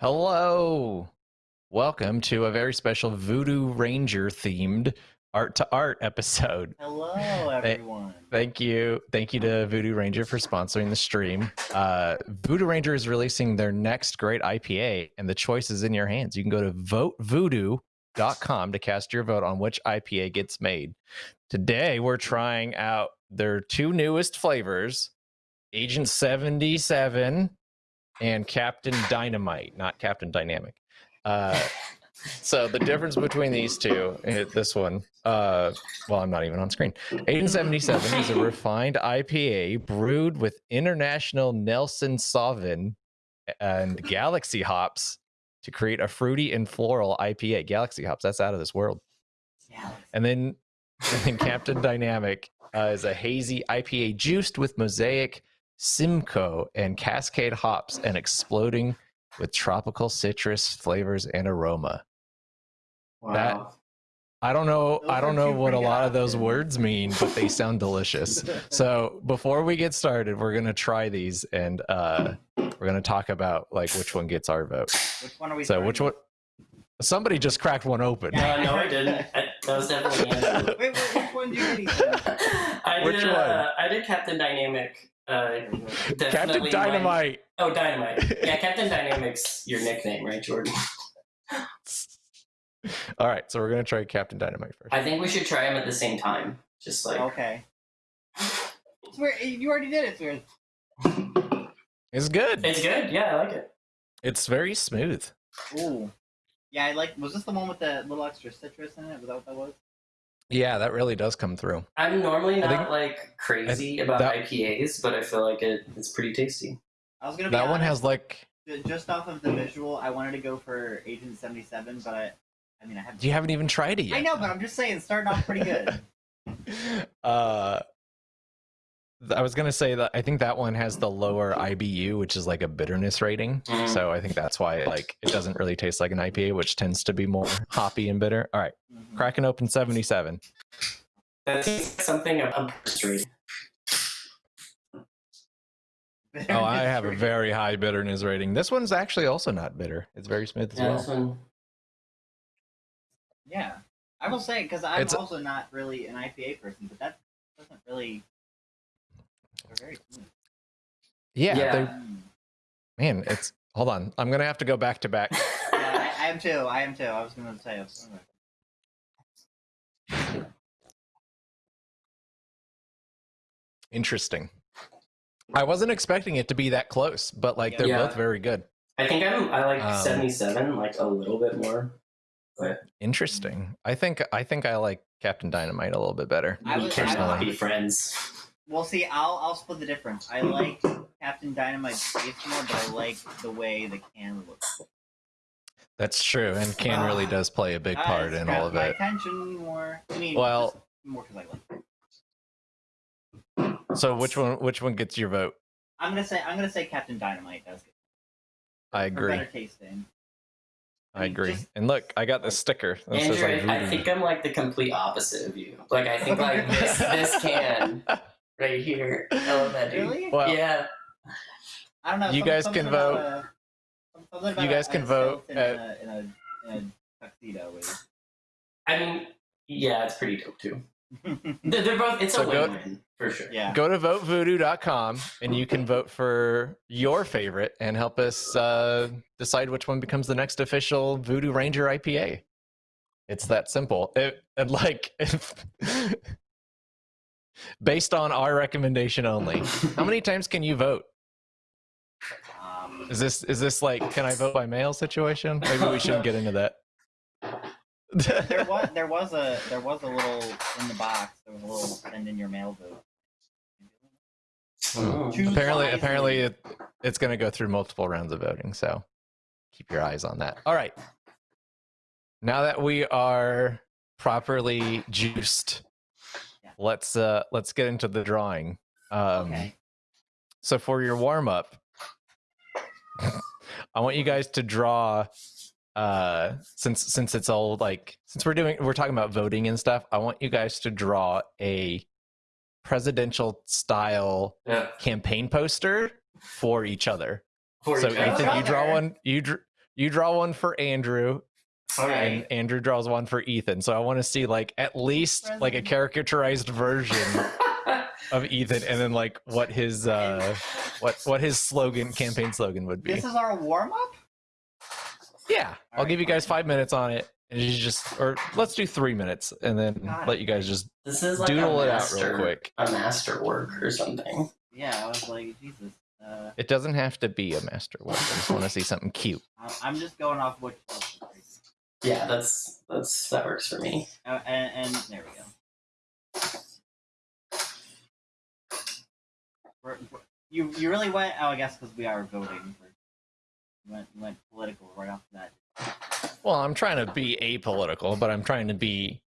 Hello. Welcome to a very special Voodoo Ranger themed art to art episode. Hello, everyone. Thank you. Thank you to Voodoo Ranger for sponsoring the stream. Uh, Voodoo Ranger is releasing their next great IPA, and the choice is in your hands. You can go to votevoodoo.com to cast your vote on which IPA gets made. Today, we're trying out their two newest flavors Agent 77 and Captain Dynamite, not Captain Dynamic. Uh, so the difference between these two, eh, this one, uh, well, I'm not even on screen. 1877 is a refined IPA brewed with international Nelson Sauvin and Galaxy hops to create a fruity and floral IPA. Galaxy hops, that's out of this world. Yeah. And then, and then Captain Dynamic uh, is a hazy IPA juiced with mosaic, Simcoe, and Cascade hops and exploding with tropical citrus flavors and aroma. Wow. That- I don't know. Those I don't know what a lot good of those options. words mean, but they sound delicious. So before we get started, we're gonna try these and uh, we're gonna talk about like which one gets our vote. which one are we? So starting which one? Somebody just cracked one open. Uh, no, I didn't. I, that was definitely Andrew. Wait, wait, which one do you get? Ethan? I Which one? Uh, I did Captain Dynamic. Uh, Captain definitely mine- Dynamite. Oh, Dynamite. Yeah, Captain Dynamic's your nickname, right, Jordan? All right, so we're gonna try Captain Dynamite first. I think we should try them at the same time. Just like Okay. Swear, you already did it, Swear. It's good. it's good. Yeah, I like it. It's very smooth. Ooh. Yeah, I like. Was this the one with the little extra citrus in it? Was that what that was? Yeah, that really does come through. I'm normally not think- like crazy about that- IPAs, but I feel like it, it's pretty tasty. I was gonna be That one has like. just off of the visual. I wanted to go for Agent Seventy Seven, but I, I mean, I have. You haven't even tried it yet. I know, but I'm just saying, it's starting off pretty good. uh th- I was gonna say that I think that one has the lower IBU, which is like a bitterness rating. Mm. So I think that's why like it doesn't really taste like an IPA, which tends to be more hoppy and bitter. All right, cracking open 77. That's something of a rate. Oh, I have a very high bitterness rating. This one's actually also not bitter. It's very smooth as Yeah, well. this one. Yeah, I will say because I'm It's- also not really an IPA person, but that doesn't really. They're very smooth. Yeah, Yeah. Man, it's hold on. I'm gonna have to go back to back. Yeah, I, I am too. I am too. I was gonna say. I was gonna- Interesting. I wasn't expecting it to be that close, but like they're Yeah. both very good. I think I'm. I like Um, 77, like a little bit more. But Interesting. I think I think I like Captain Dynamite a little bit better. I we was- cannot be friends. Well, see, I'll I'll split the difference. I like Captain Dynamite's taste more, but I like the way the can looks. That's true, and Can really Ah. does play a big part in all of my it. attention more. I mean, Well- more because I like. It. So which one which one gets your vote? I'm gonna say I'm gonna say Captain Dynamite does good. I For agree. better tasting. I mean, agree. just- And look, I got the sticker. That says, Andrew, like, I, I think I'm like the complete opposite of you. Like I think like this this can right here. I love that dude. Really? Well, yeah. I don't know. You some- guys can vote. a- You guys a can vote skeleton at- a, in a, in a tuxedo. Is... I mean, yeah, it's pretty dope too. They're, they're both. It's So a go- win-win for sure. yeah. go to votevoodoo.com and you can vote for your favorite and help us uh, decide which one becomes the next official Voodoo Ranger IPA. It's that simple. It, and like, if, based on our recommendation only, how many times can you vote? Um, Is this is this like can I vote by mail situation? Maybe we shouldn't get into that. there was there was a there was a little in the box. There was a little send in your mail vote. Mm. Choose apparently wisely. apparently it, it's going to go through multiple rounds of voting so keep your eyes on that all right now that we are properly juiced Yeah. Let's uh let's get into the drawing um Okay. so for your warm up i want you guys to draw uh since since it's all like since we're doing we're talking about voting and stuff i want you guys to draw a presidential style Yeah. campaign poster for each other. For so each Ethan, other. you draw one. You dr- you draw one for Andrew, All and. Andrew draws one for Ethan. So I want to see like at least like a President. caricaturized version of Ethan, and then like what his uh what what his slogan campaign slogan would be. This is our warm up. Yeah, I'll Alright, give you guys fine. five minutes on it, and you just or let's do three minutes, and then Got let you guys just this is like doodle a it out master, real quick. a master work or something. Yeah, I was like, Jesus. Uh, It doesn't have to be a masterwork. I just want to see something cute. I'm just going off what. Yeah, that's that's that works for me. Uh, and, and there we go. We're, we're- you you really went? Oh, I guess because we are voting. For, went went political right off that. Well, I'm trying to be apolitical, but I'm trying to be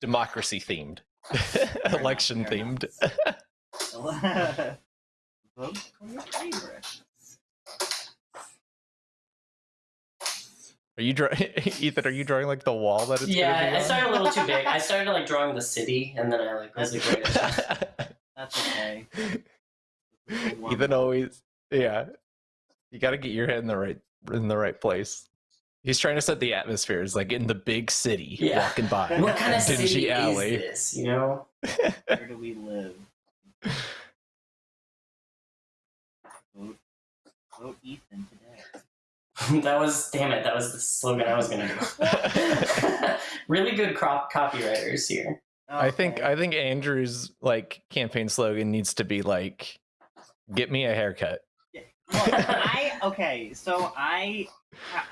democracy themed, election themed. Vote for your favorite. Are you drawing, Ethan? Are you drawing like the wall that it's? yeah, I started a little too big. I started like drawing the city, and then I like was like, wait, That's okay. Ethan always, yeah. You got to get your head in the right in the right place. He's trying to set the atmosphere. It's like in the big city, Yeah. walking by. what kind of dingy city alley. is this? You know? Where do we live? Vote, vote Ethan today. that was damn it. That was the slogan I was gonna do. really good crop copywriters here. I think I think Andrew's like campaign slogan needs to be like, "Get me a haircut." Look, I okay. So I,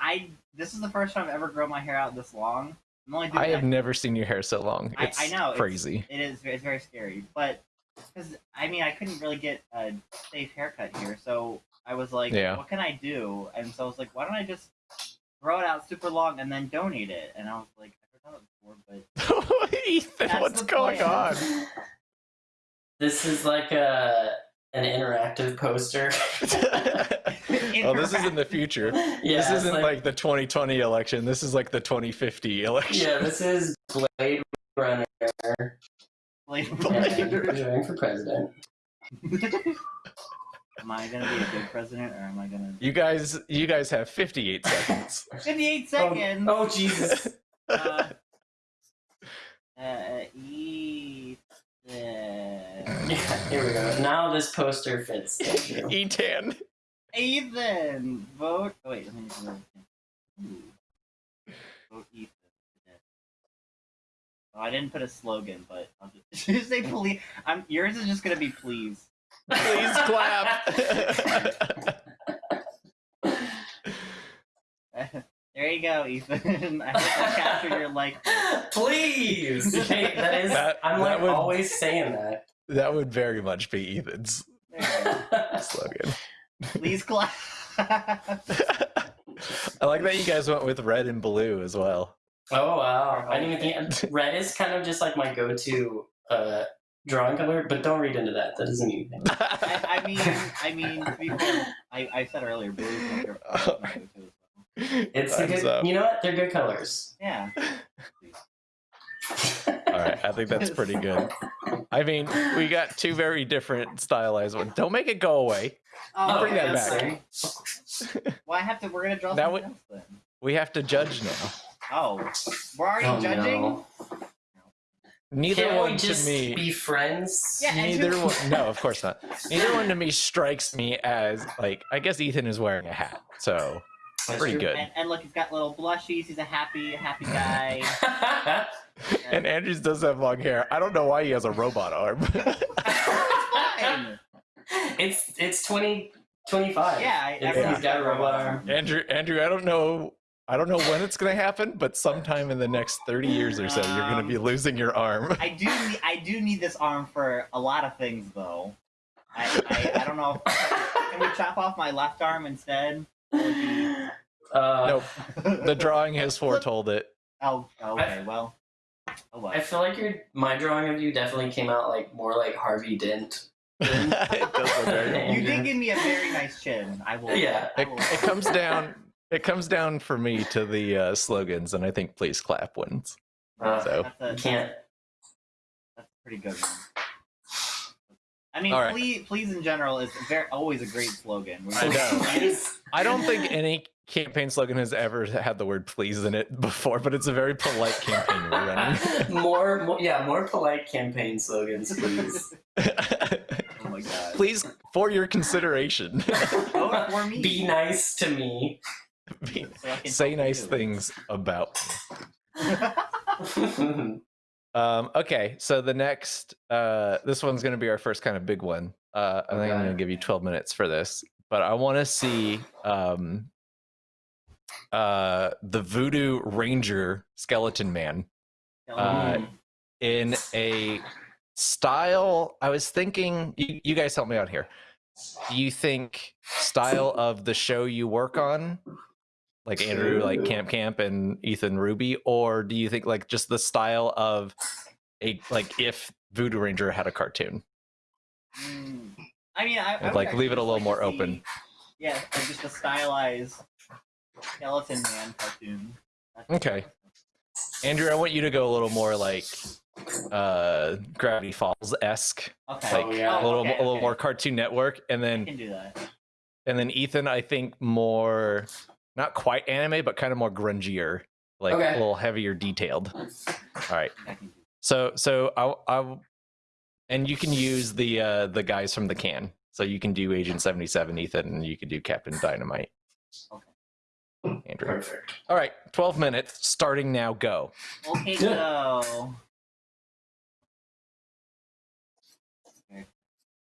I this is the first time I've ever grown my hair out this long. I'm only doing I have never seen your hair so long. I- It's I know, it's- crazy. It is. It's very scary, but because I mean, I couldn't really get a safe haircut here, so I was like, Yeah. "What can I do?" And so I was like, "Why don't I just throw it out super long and then donate it?" And I was like, "I heard that before, but Ethan, That's what's going plan. on? This is like a an interactive poster. oh, this is in the future. yeah, this isn't like, the 2020 election. This is like the 2050 election. yeah, this is Blade Runner. like, and running for president. Am I gonna be a good president or am I gonna? You guys, you guys have 58 seconds. fifty-eight seconds. oh Jesus! Uh, uh, Ethan. Yeah, here we go. Now this poster fits. Andrew. Etan. Ethan, vote. Oh, wait, let me do it. Ooh. Vote Ethan. Oh, I didn't put a slogan, but I'll just, just say please. I'm yours is just gonna be please. Please clap. there you go, Ethan. I hope I captured your like. Please. Okay, that is. That- I'm that like would- always saying that. that would very much be Ethan's There you go. slogan. Please clap. I like that you guys went with red and blue as well. Oh wow! I didn't even think red is kind of just like my go-to uh, drawing color, but don't read into that. That doesn't mean anything. I, I mean, I mean, to be fair, I, I said earlier, blue is my favorite color, my go-to as well. It's a good. up. You know what? They're good colors. Yeah. All right, I think that's pretty good. I mean, we got two very different stylized ones. Don't make it go away. Oh, Bring okay, that back. fine. Well, I have to. We're gonna draw Now something else then. We have to judge now. Oh, we're already Oh, judging. no. Neither Can't one we to me. be friends? Yeah, Neither who- one. No, of course not. Neither one to me strikes me as like. I guess Ethan is wearing a hat, so That's pretty true. good. And, and look, he's got little blushies. He's a happy, happy guy. And Andrews does have long hair. I don't know why he has a robot arm. Fine. it's it's twenty twenty five. Yeah, I- It's- everyone's he's got a robot arm. Andrew, Andrew, I don't know. I don't know when it's gonna happen, but sometime in the next thirty years or so, you're gonna be Um, losing your arm. I do. Need, I do need this arm for a lot of things, though. I, I, I don't know. If, can we chop off my left arm instead? Uh, Nope, the drawing has foretold it. Oh, okay. Well. Oh well. I feel like your my drawing of you definitely came out like more like Harvey Dent. it does look very You did give me a very nice chin. I will. Yeah. I it, will. it comes down it comes down for me to the uh, slogans and i think please clap wins Uh, So- That's a, You can't. That's a pretty good one. I mean, All right. please, please in general is very always a great slogan. I know. I don't think any campaign slogan has ever had the word please in it before, but it's a very polite campaign we're running. more, more, yeah, more polite campaign slogans, please. Oh my god. please, for your consideration, Vote for me. Be nice to me. Be- So say nice to things about me. Um, okay, so the next, uh, this one's going to be our first kind of big one. Uh, I think I'm going to give you 12 minutes for this, but I want to see um, uh, the Voodoo Ranger Skeleton Man Uh, Mm. in a style. I was thinking, you, you guys help me out here. Do you think style of the show you work on, like Andrew, like Camp Camp and Ethan Ruby, or do you think like just the style of a like if Voodoo Ranger had a cartoon? Mm. I mean, I, I like leave it a little like more see- open. Yeah, like just a stylized skeleton man cartoon. That's- Okay. Andrew, I want you to go a little more like uh Gravity Falls esque, Okay. like Oh, yeah. a little okay, a little okay. more Cartoon Network, and I then can do that. and then Ethan, I think more not quite anime, but kind of more grungier, like Okay. a little heavier detailed. All right. I can do So so I I and you can use the uh the guys from the can. So you can do Agent 77 Ethan and you can do Captain Dynamite. Okay. Andrew. Perfect. All right, 12 minutes starting now go. Okay, go. Okay.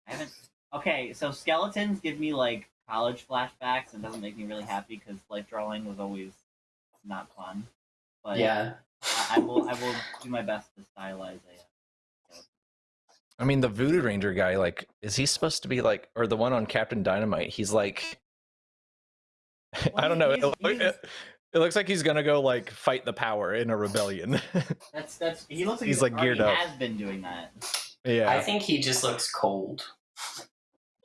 I haven't. Okay, so skeletons give me like college flashbacks and doesn't make me really happy because life drawing was always not fun. But Yeah. I, I will. I will do my best to stylize it. I mean, the Voodoo Ranger guy, like, is he supposed to be like, or the one on Captain Dynamite? He's like, I don't know. It, he's- it- he's- it looks like he's gonna go like fight the power in a rebellion. That's that's. He looks like he's, he's like geared up. Has been doing that. yeah, I think he just looks cold.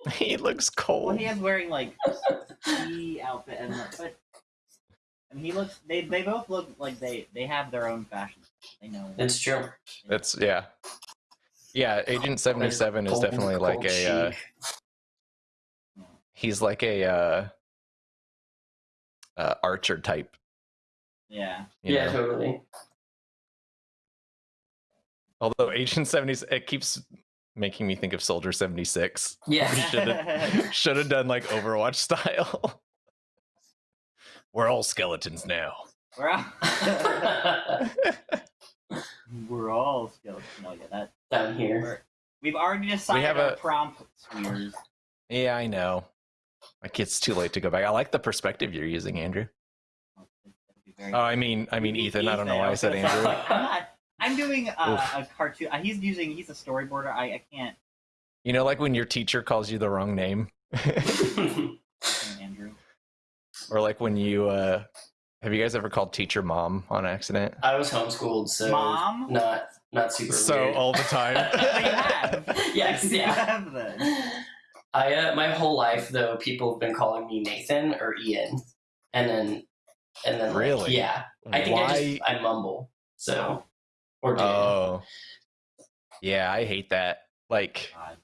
he looks cold. Well, he is wearing like ski outfit and but. I mean, he looks. They they both look like they they have their own fashion. They know. It's true. That's yeah, yeah. Agent Seventy Seven is Cold- definitely like cold a. Uh, he's like a uh, uh, archer type. Yeah. you yeah, know? totally. Although Agent Seventy, it keeps making me think of Soldier Seventy Six. Yeah. should have done like Overwatch style. We're all skeletons now. We're all, we're all skeletons. No, yeah, that Down here. we're, we've already decided have our a- prompt swears. Yeah, I know. Like it's too late to go back. I like the perspective you're using, Andrew. Oh, I mean, I mean Ethan. I don't know why I said was gonna say, Andrew. I'm doing a, a cartoon. uh, He's using. He's a storyboarder. I, I can't. You know, like when your teacher calls you the wrong name, Andrew. or like when you uh have you guys ever called teacher mom on accident? I was homeschooled, so Mom? not not super So weird. all the time. But you have. yes, You yeah. have then. I uh, my whole life though, people have been calling me Nathan or Ian, and then and then like, Really? yeah. I think I just I mumble so or do. Oh, yeah, I hate that. Like God.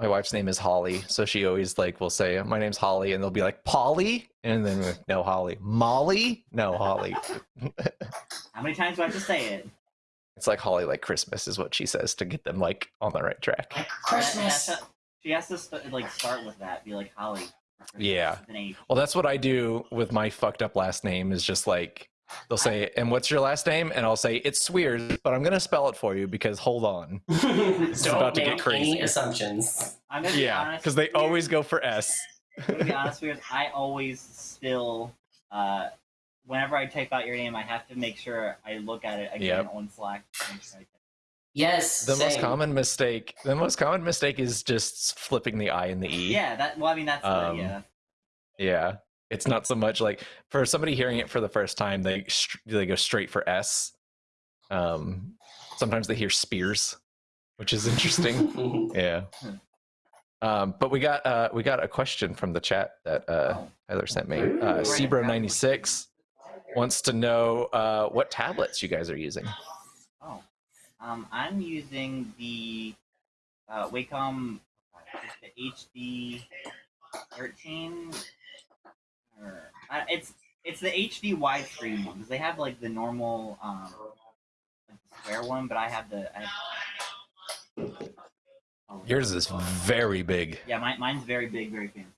my wife's name is Holly, so she always like will say, "My name's Holly," and they'll be like, "Polly," and then we're like, no Holly, Molly, no Holly. How many times do I have to say it? it's like Holly, like Christmas, is what she says to get them like on the right track. like That- Christmas. that's a- she has to st- like start with that. Be like Holly. Yeah. with an H. Well, that's what I do with my fucked up last name. Is just like they'll say, "And what's your last name?" And I'll say, "It's weird, but I'm gonna spell it for you because hold on." Don't about to get make crazy. any assumptions. I'm gonna be Yeah, honest. because they always go for S. I'm gonna be honest with you. I always still, uh, whenever I type out your name, I have to make sure I look at it again on Slack. to make sure I get- Yes. The most common mistake, the most common mistake is just flipping the I and the E. Yeah, that. Well, I mean, that's Um, the, yeah. Yeah. It's not so much like for somebody hearing it for the first time, they they go straight for S. Um, sometimes they hear Spears, which is interesting. yeah. Um, but we got uh, we got a question from the chat that uh, Oh. Tyler sent me. Ooh. Uh, Right. Sebro96 wants to know uh, what tablets you guys are using. Oh, um, I'm using the uh, Wacom uh, the HD 13. Or, uh, it's it's the HD widescreen one because they have like the normal um like the square one, but I have the I have, oh, Yours is very big. yeah, mine, mine's very big, very fancy.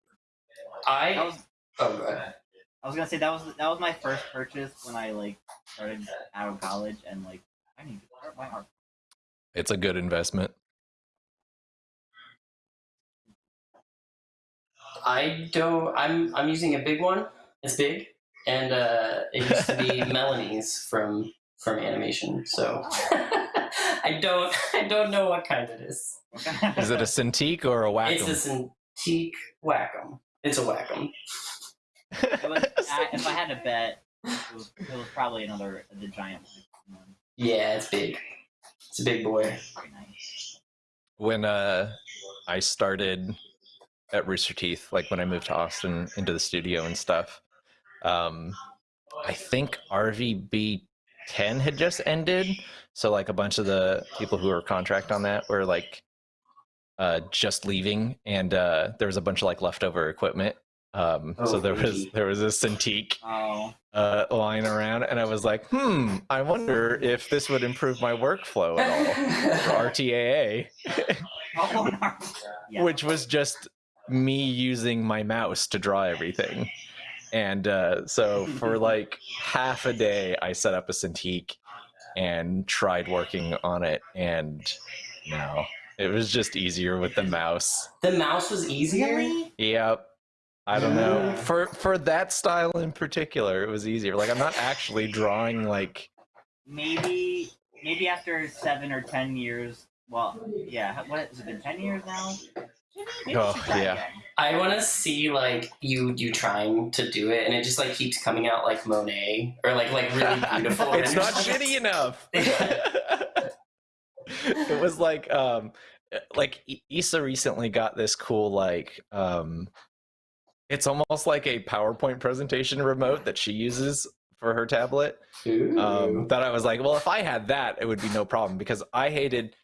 That I was oh god. I was gonna say that was that was my first purchase when I like started out of college and like I need to start my art. It's a good investment. I don't. I'm I'm using a big one. It's big, and uh, it used to be Melanie's from from animation. So I don't I don't know what kind it is. Is it a Cintiq or a Wacom? It's a Cintiq Wacom. It's a Wacom. It was, I, if I had to bet, it was, it was probably another the giant one. Yeah, it's big. It's a big boy. When uh I started at Rooster Teeth, like when I moved to Austin into the studio and stuff, um I think RVB 10 had just ended. So like a bunch of the people who were contract on that were like uh just leaving and uh there was a bunch of like leftover equipment. Um so Oh, there was there was a Cintiq Oh, uh lying around and I was like, hmm, I wonder if this would improve my workflow at all for RTAA. oh. Yeah. which was just me using my mouse to draw everything. And uh, so for like half a day, I set up a Cintiq and tried working on it, and no, it was just easier with the mouse. the mouse was easier. Yep. I don't know. For for that style in particular, it was easier. Like I'm not actually drawing like Maybe maybe after seven or ten years. Well, yeah. What has it been? Ten years now. Maybe we Oh, yeah. I want to see like you you trying to do it, and it just like keeps coming out like Monet or like like really beautiful. it's not just, like, shitty enough. it was like um like I- Issa recently got this cool like um it's almost like a PowerPoint presentation remote that she uses for her tablet. Ooh. Um that I was like, well if I had that it would be no problem because I hated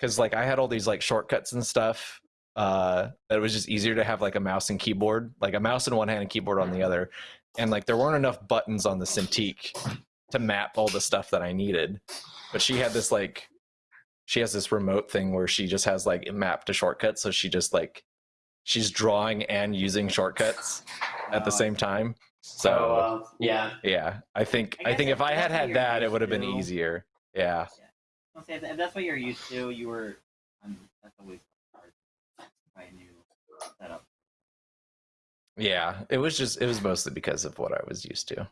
cuz like I had all these like shortcuts and stuff uh that it was just easier to have like a mouse and keyboard, like a mouse in one hand and keyboard on the other. And like there weren't enough buttons on the Cintiq to map all the stuff that I needed. But she had this like she has this remote thing where she just has like mapped to shortcuts, so she just like she's drawing and using shortcuts at the same time. So oh, uh, yeah. yeah, I think I I, think if I had had that, it would have been to- easier. Yeah, I'll say if, that's what you're used to, you were. Mean, that's always hard. Try a new setup. yeah. It was just it was mostly because of what I was used to.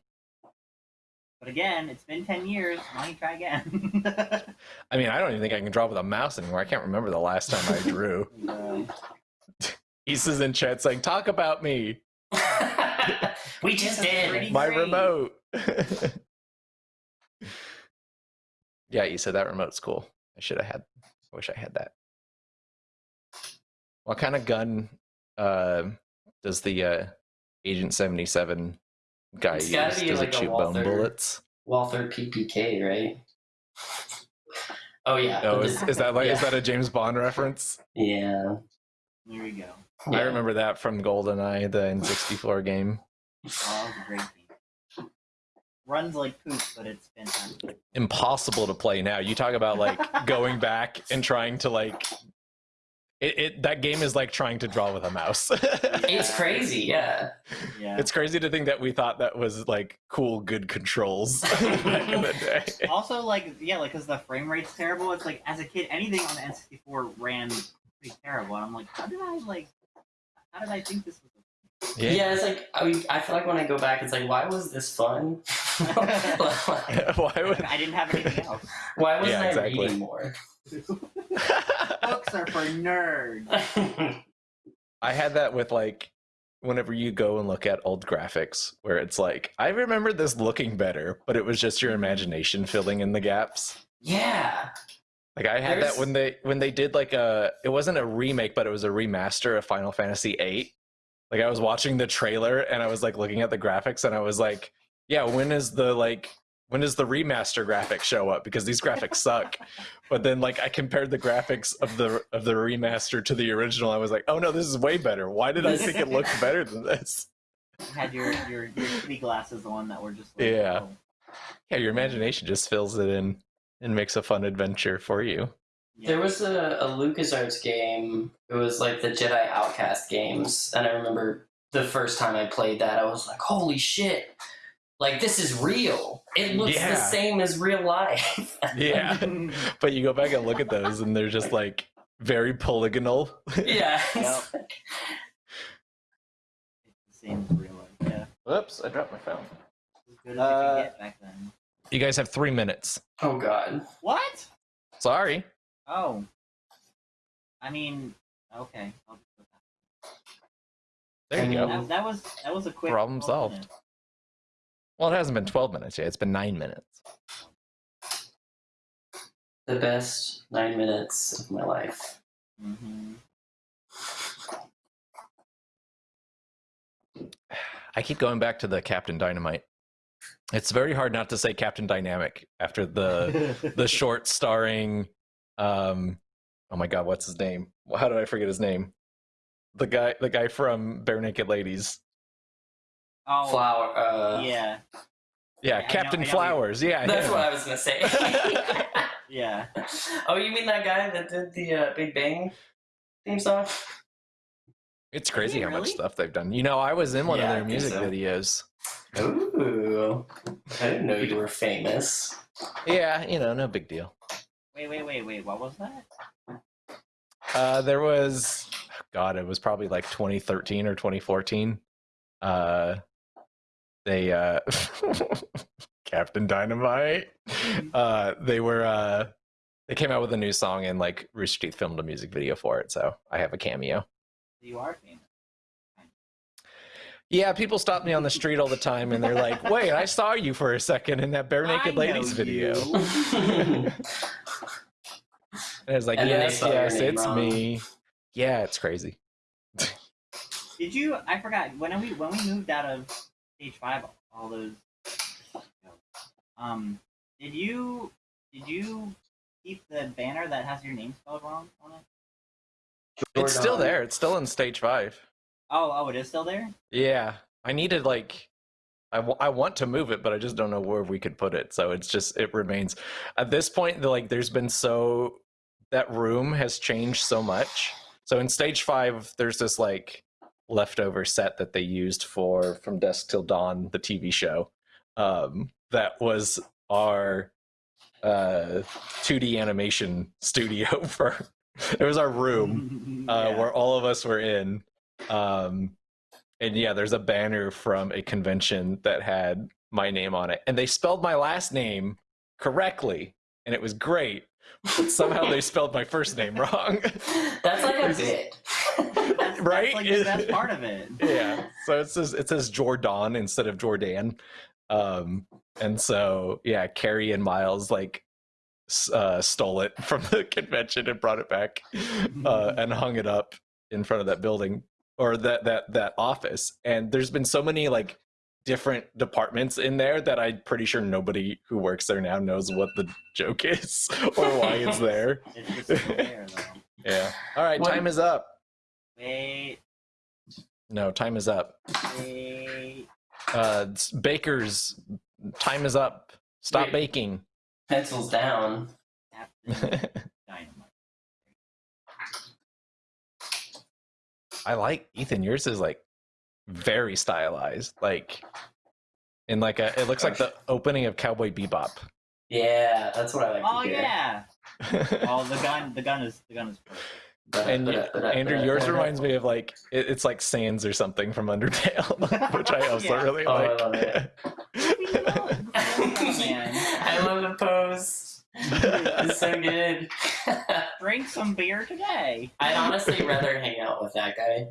But again, it's been ten years. Why don't you try again? I mean, I don't even think I can draw with a mouse anymore. I can't remember the last time I drew. Um, Issa's in chat saying, "Talk about me, we just did. Pretty my great. remote." yeah, Issa, that remote's cool. I should have had. I wish I had that. What kind of gun uh, does the uh, Agent Seventy Seven guy It's use? Does like it a shoot bone bullets? Walther PPK, right? Oh yeah. Oh, is, is that like is that a James Bond reference? Yeah. there we go. I remember that from GoldenEye, the N64 game. Oh, great game. Runs like poop, but it's fantastic. Impossible to play now. You talk about like going back and trying to like it, it that game is like trying to draw with a mouse. It's crazy, yeah. Yeah. It's crazy to think that we thought that was like cool, good controls back in the day. also, like, yeah, like, because the frame rate's terrible. It's like, as a kid, anything on the N64 ran pretty terrible. And I'm like, how did I, like, how did I think this was Yeah, Yeah. it's like I, mean, I feel like when I go back, it's like, why was this fun? Like, Why would I didn't have anything else. why wasn't Yeah, I exactly. reading more? Books are for nerds. I had that with like whenever you go and look at old graphics where it's like I remember this looking better, but it was just your imagination filling in the gaps. yeah. Like I had There's- that when they when they did like a it wasn't a remake, but it was a remaster of Final Fantasy VIII. Like I was watching the trailer and I was like looking at the graphics and I was like, yeah, when is the like when does the remaster graphics show up? Because these graphics suck. But then like I compared the graphics of the of the remaster to the original. I was like, oh no, this is way better. Why did I think it looked better than this? Had your your your kitty glasses on that were just like, Yeah. oh, Yeah, your imagination just fills it in and makes a fun adventure for you. Yeah. There was a, a LucasArts game. It was like the Jedi Outcast games, and I remember the first time I played that, I was like, "Holy shit! Like this is real. It looks Yeah. the same as real life." Yeah. but you go back and look at those and they're just like very polygonal. yeah. Yep. It's the same as real life. Yeah. Whoops, I dropped my phone. Good Uh, get back then. You guys have three minutes. Oh God. What? Sorry. Oh. I mean, okay. I'll just put that. There you go. That, that was that was a quick Problem solved. minutes. Well, it hasn't been 12 minutes yet. It's been nine minutes. The best nine minutes of my life. Mhm. I keep going back to the Captain Dynamite. It's very hard not to say Captain Dynamic after the the short starring um oh my god, what's his name? How did I forget his name? The guy the guy from Barenaked Ladies. oh Flower. Uh, yeah Yeah, I know- Captain I know Flowers. Yeah, That's him. what I was gonna say. yeah. oh, you mean that guy that did the uh, Big Bang theme song? It's crazy he how much stuff they've done. You know, I was in one Yeah, of their music so. videos. Ooh, I didn't know you were famous. Yeah, you know, no big deal. Wait, wait, wait, wait. What was that? Uh, there was, God, it was probably like 2013 or 2014. Uh, they, uh, Captain Dynamite. Uh, they were, uh, they came out with a new song and like Rooster Teeth filmed a music video for it. So I have a cameo. You are famous. Yeah, people stop me on the street all the time and they're like, wait, I saw you for a second in that Bare Naked I know Ladies video. you. And I was like, And yes, yes, it's wrong. me. Yeah, it's crazy. Did you? I forgot when we when we moved out of stage five. All those. Um. Did you? Did you keep the banner that has your name spelled wrong on it? It's still there. It's still in stage five. Oh, oh, it is still there. Yeah, I needed like, I, w- I want to move it, but I just don't know where we could put it. So it's just it remains. At this point, like, there's been so that room has changed so much. So in stage five, there's this like leftover set that they used for From Dusk Till Dawn, the TV show. Um, that was our uh 2D animation studio for. It was our room uh, Yeah. where all of us were in. Um, and yeah, there's a banner from a convention that had my name on it, and they spelled my last name correctly, and it was great. But somehow they spelled my first name wrong. That's like a bit. That's, right? That's like the best part of it. yeah, so it says it says Jordan instead of Jordan. Um, and so yeah, Kerry and Miles like uh, stole it from the convention and brought it back uh, and hung it up in front of that building or that that that office. And there's been so many like different departments in there that I'm pretty sure nobody who works there now knows what the joke is or why it's there. It's there. Yeah. All right, What- time is up. Wait, No, time is up. wait. Uh, bakers, time is up. Stop Wait. baking. Pencils down. I like Ethan. Yours is like very stylized, like in like a. It looks like the opening of Cowboy Bebop. Yeah, that's what I like Oh to yeah. Oh, the gun. The gun is. The gun is. And Andrew, yours reminds me of like it, it's like Sans or something from Undertale, which I also Yeah. really Oh, I like. love it. Oh, man. I love the pose. It's so good. Drink some beer today. I'd honestly rather hang out with that guy.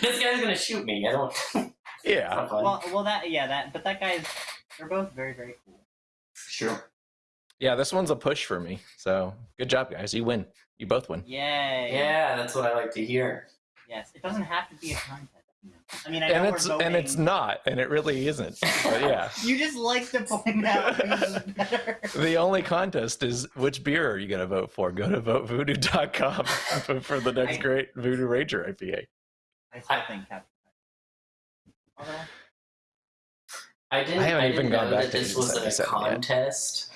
this guy's gonna shoot me. I don't. It's yeah. Well, well, that yeah, that. But that guy's. They're both very, very cool. sure. yeah. This one's a push for me. So good job, guys. You win. You both win. Yay. Yeah, that's what I like to hear. Yes. It doesn't have to be a contest. You know. I mean, I And know it's we're and it's not, and it really isn't. But yeah. You just like to point out better. The only contest is which beer are you going to vote for? Go to votevoodoo.com and vote for the next I- great Voodoo Ranger IPA. I still think Captain. although? I didn't. I I, haven't didn't even gone back that to this was a 77 yet. contest,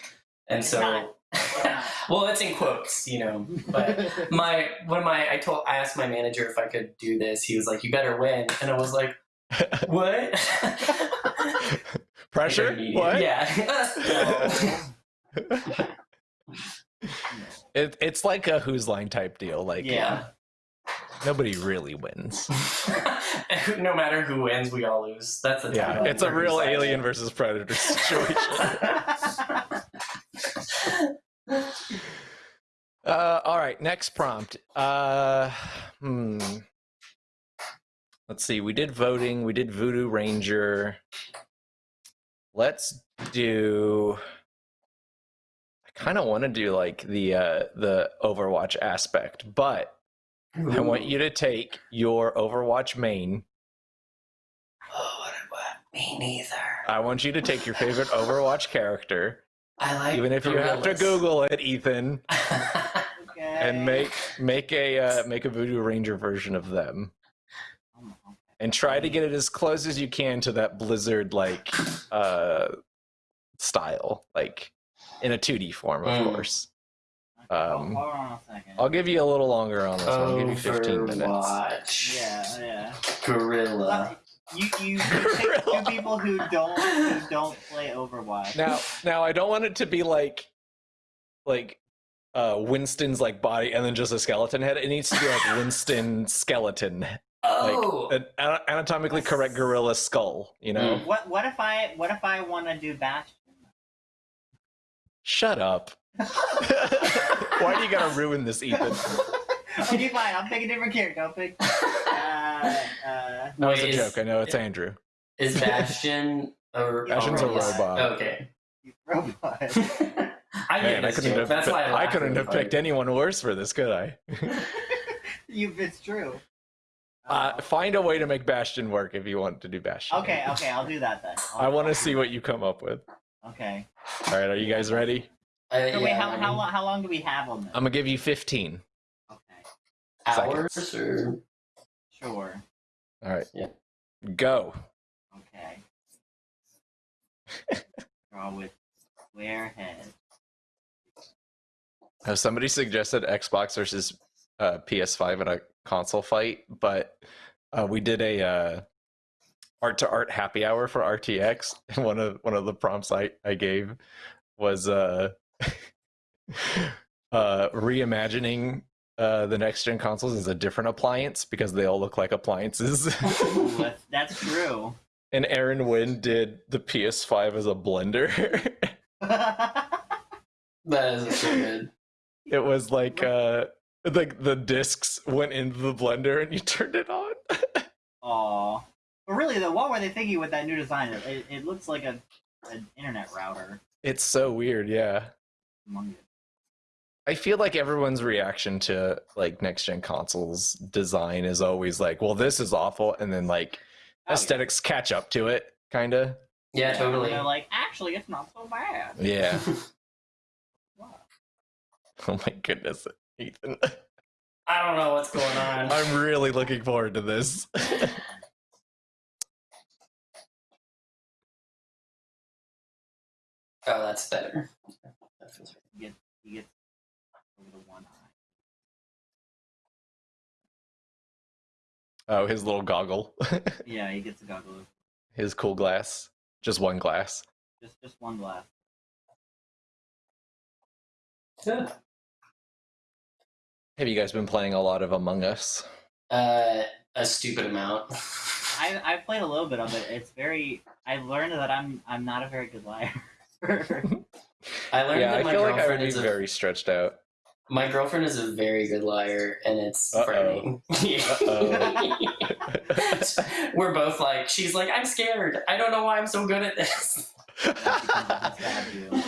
and It's so. not. Well, it's in quotes, you know. But my one of my I told I asked my manager if I could do this. He was like, "You better win," and I was like, "What?" Pressure? What? Yeah. It, it's like a Whose Line type deal. Like Yeah. nobody really wins. no matter who wins, we all lose. That's the Yeah, it's a real alien versus predator situation. Uh, all right, next prompt. Uh, hmm. Let's see. We did voting. We did Voodoo Ranger. Let's do. I kind of want to do like the uh, the Overwatch aspect, but I want you to take your Overwatch main. Oh, what, what? Me neither. I want you to take your favorite Overwatch character, I like even if you have to. Google it, Ethan, okay. and make make a uh, make a Voodoo Ranger version of them. Oh, and try to get it as close as you can to that blizzard like uh style like in a 2d form of Mm. course Okay, Um, hold on a second. i'll give you a little longer on this one i'll give you 15 minutes Overwatch. Yeah, yeah. Gorilla. You you, you pick two people who don't who don't play Overwatch. now now i don't want it to be like like uh winston's like body and then just a skeleton head it needs to be like winston skeleton Oh. an ana- anatomically correct gorilla skull you know Mm. What what if I what if I want to do Bastion? shut up why do you gotta ruin this ethan okay, fine. I'll pick a different character. I'll pick. Uh, uh, no it's a Wait, is- joke i know it's andrew Is Bastion a Bastion's a robot. Okay. robot. I Man, I couldn't joke. have. That's why I, I couldn't have picked anyone worse for this, could I? you, it's true. Uh, find a way to make Bastion work if you want to do Bastion. okay, okay, I'll do that then. I I'll- want to see what you come up with. Okay. All right, are you guys ready? Uh, So wait, how, I how mean, long how long do we have on this? I'm gonna give you 15. okay, hours or sure. All right. Yeah. Go. Okay. Draw with square head. Now, somebody suggested Xbox versus uh, PS5 in a console fight, but uh, we did a uh, art to art happy hour for RTX, and one of one of the prompts I I gave was uh, uh, reimagining uh, the next gen consoles is a different appliance because they all look like appliances. Ooh, that's, that's true. and Aaron Wynn did the PS5 as a blender. that is so good. it was like uh like the discs went into the blender and you turned it on. Aw. But really, though, what were they thinking with that new design? It, it looks like a an internet router. it's so weird, yeah. Among it. I feel like everyone's reaction to like next gen consoles design is always like, well, this is awful, and then like Oh, yeah. aesthetics catch up to it, kind of. Yeah, And totally. They're like, actually, it's not so bad. Yeah. What? oh my goodness, Ethan. I don't know what's going on. I'm really looking forward to this. Oh, that's better. That feels He gets, he gets over the one eye. Oh, his little goggle, Yeah, he gets a goggle. his cool glass, just one glass. Just just one glass. Have you guys been playing a lot of Among Us? Uh, a stupid amount. I I played a little bit of it. It's very. I learned that I'm I'm not a very good liar. I learned yeah, that I my feel like I would be is a very stretched out. My girlfriend is a very good liar, and it's Uh-oh. frightening. We're both like, she's like, I'm scared. I don't know why I'm so good at this.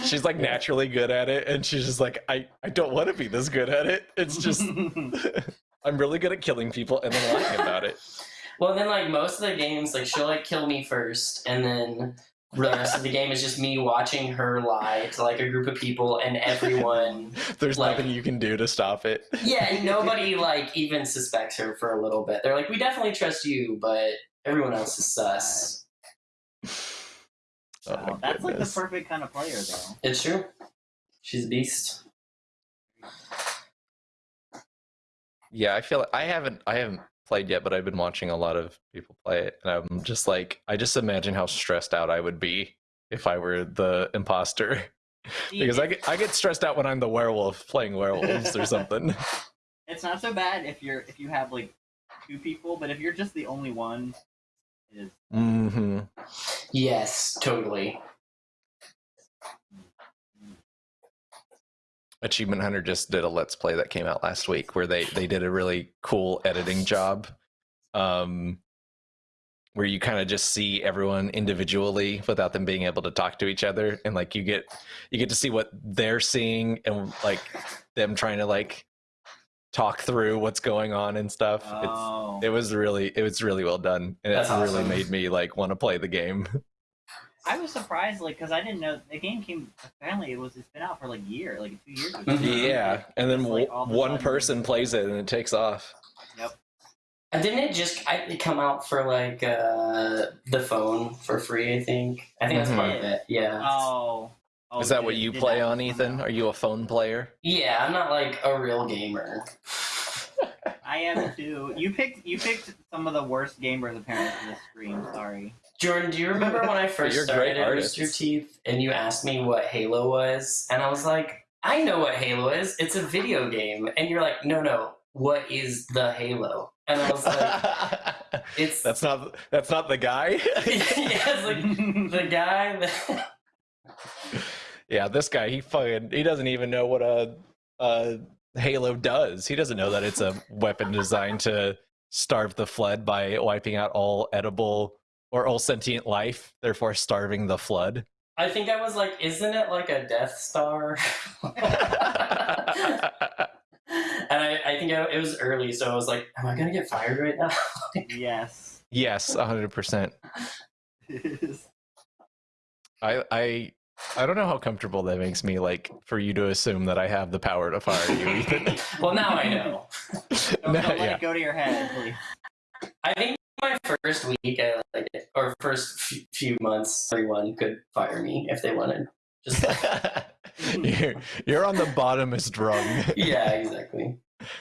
she's like naturally good at it, and she's just like, I, I don't want to be this good at it. It's just I'm really good at killing people and then lying about it. Well, then like most of the games, like she'll like kill me first, and then the rest of the game is just me watching her lie to like a group of people, and everyone. There's Like- nothing you can do to stop it. Yeah, nobody like even suspects her for a little bit. They're like, we definitely trust you, but Everyone else is sus. Oh Wow, that's like the perfect kind of player, though. It's true. She's a beast. Yeah, I feel like I haven't I haven't played yet, but I've been watching a lot of people play it, and I'm just like I just imagine how stressed out I would be if I were the imposter. Because I get I get stressed out when I'm the werewolf playing werewolves or something. it's not so bad if you're if you have like two people, but if you're just the only one, it is hmm Yes, totally. Achievement Hunter just did a let's play that came out last week where they they did a really cool editing job. Um where you kind of just see everyone individually without them being able to talk to each other and like you get you get to see what they're seeing and like them trying to like talk through what's going on and stuff. Oh, It's it was really it was really well done and That's it really awesome. made me like want to play the game. I was surprised, like, because I didn't know the game came. Apparently, it was it's been out for like a year, like two years. Or something. Mhm. yeah, and then It's like w- all of a one sudden- person plays it and it takes off. And didn't it just I, it come out for like uh, the phone for free? I think. I think that's part of Mhm. it. Yeah. Oh, oh, Is that did what you play on, Ethan? out? Are you a phone player? Yeah, I'm not like a real gamer. I am too. You picked you picked some of the worst gamers apparently for this stream. Sorry. Jordan, do you remember when I first started at Rooster. Teeth and you asked me what Halo was? And I was like, I know what Halo is. It's a video game. And you're like, no, no, what is the Halo? And I was like, it's that's not that's not the guy. yeah, it's like the guy that yeah, this guy he fucking he doesn't even know what a, a Halo does. He doesn't know that it's a weapon designed to starve the flood by wiping out all edible or all sentient life, therefore starving the flood. I think I was like, isn't it like a Death Star? and I, I think I, it was early, so I was like, am I gonna get fired right now? yes. yes, hundred percent. I I I don't know how comfortable that makes me. Like for you to assume that I have the power to fire you, Ethan. well, now I know. Don't, No, don't let yeah. it go to your head, please. I think my first week, I like it, or first few, months, everyone could fire me if they wanted. Just like, you're, you're on the bottomest rung. yeah, exactly.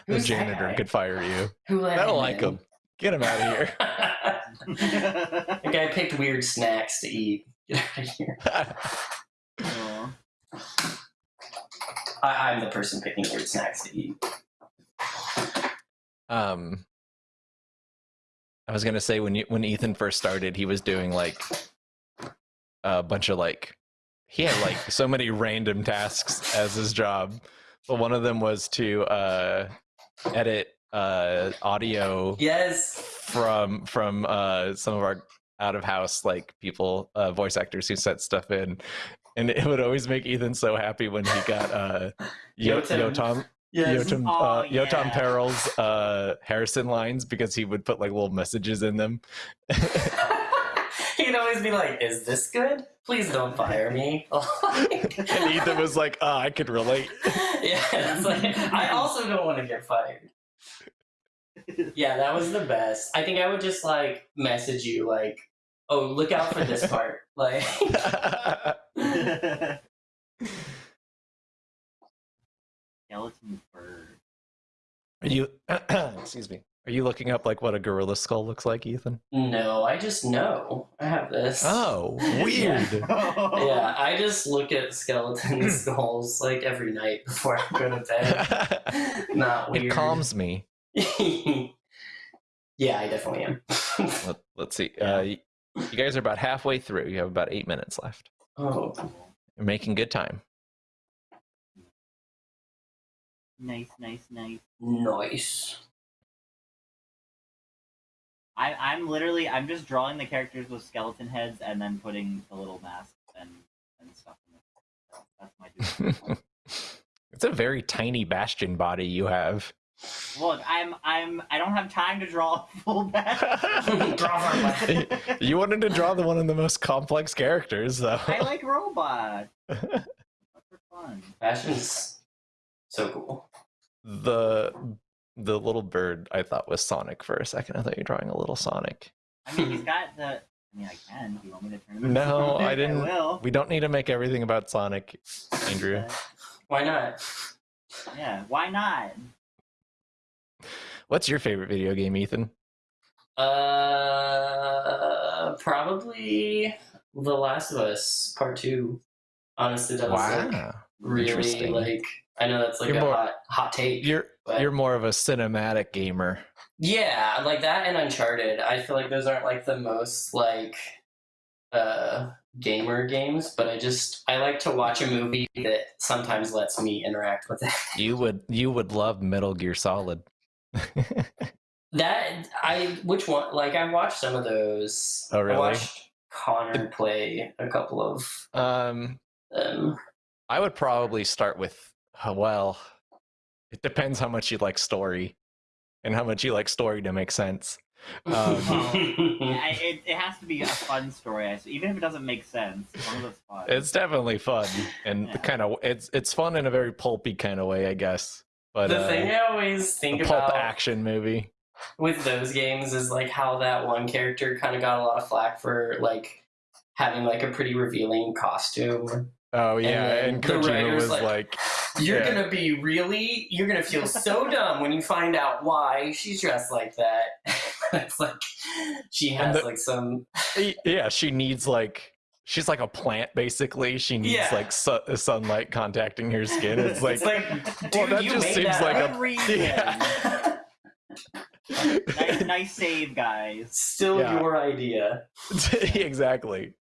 the Who's janitor could fire you. Who I don't like him. Get him out of here. the guy picked weird snacks to eat. Get out of here. I, I'm the person picking weird snacks to eat. um, I was gonna say when you when Ethan first started, he was doing like a bunch of like he had like so many random tasks as his job. But one of them was to uh, edit uh, audio Yes. from from uh some of our out of house like people uh voice actors who sent stuff in and it would always make ethan so happy when he got uh Yo- Yotam. yotam Yes. yotam, Oh, uh, yotam yeah. Perel's uh harrison lines because he would put like little messages in them He'd always be like, "Is this good? Please don't fire me." and ethan was like oh i could relate yeah, like, I also don't want to get fired. Yeah, that was the best. I think I would just like message you like, "Oh, look out for this part." Like, Skeleton bird. are you excuse me are you looking up like what a gorilla skull looks like ethan no, I just know. I have this. oh weird Yeah, I just look at skeleton skulls like every night before I go to bed. Not weird. it calms me yeah, I definitely am. Let, let's see. Uh, you guys are about halfway through. You have about eight minutes left. oh, You're making good time. Nice, nice, nice. nice. I, I'm literally, I'm just drawing the characters with skeleton heads and then putting the little masks and, and stuff in them. That's my it's a very tiny bastion body you have. Look, I'm, I'm, I don't have time to draw a full back. Draw for you wanted to draw the one of the most complex characters, though. I like robots. That's for fun. Bastion's so cool. the the little bird I thought was Sonic for a second. I thought you were drawing a little Sonic. I mean, he's got the. I mean, I can. Do you want me to turn? him No, Sonic? I didn't- will. We don't need to make everything about Sonic, Andrew. Uh, Why not? yeah. Why not? What's your favorite video game, Ethan? Uh, probably The Last of Us Part Two. Honestly, that was like Wow. really Interesting. like. I know that's like You're a more- hot hot take. You're but- you're more of a cinematic gamer. Yeah, like that and Uncharted. I feel like those aren't like the most like uh gamer games, but I just I like to watch a movie that sometimes lets me interact with it. You would you would love Metal Gear Solid. That I which one like I watched some of those. Oh, really? I watched Connor play a couple of um, them. I would probably start with uh, well, it depends how much you like story, and how much you like story to make sense. Um, I, it, it has to be a fun story. Even if it doesn't make sense, as long as it's fun. It's definitely fun and Yeah. kind of it's it's fun in a very pulpy kind of way, I guess. But the uh, thing I always think a pulp about action movie. with those games is like how that one character kind of got a lot of flack for like having like a pretty revealing costume. Oh yeah, and, the Kojima was like, like, You're Yeah. gonna be really, you're gonna feel so dumb when you find out why she's dressed like that. it's like she has the- like some, yeah, she needs like she's like a plant basically. She needs Yeah. like su- sunlight contacting her skin. It's like, it's like, dude, well, that just seems that like a- reason. Yeah. nice, nice save, guys. still Yeah. your idea. exactly.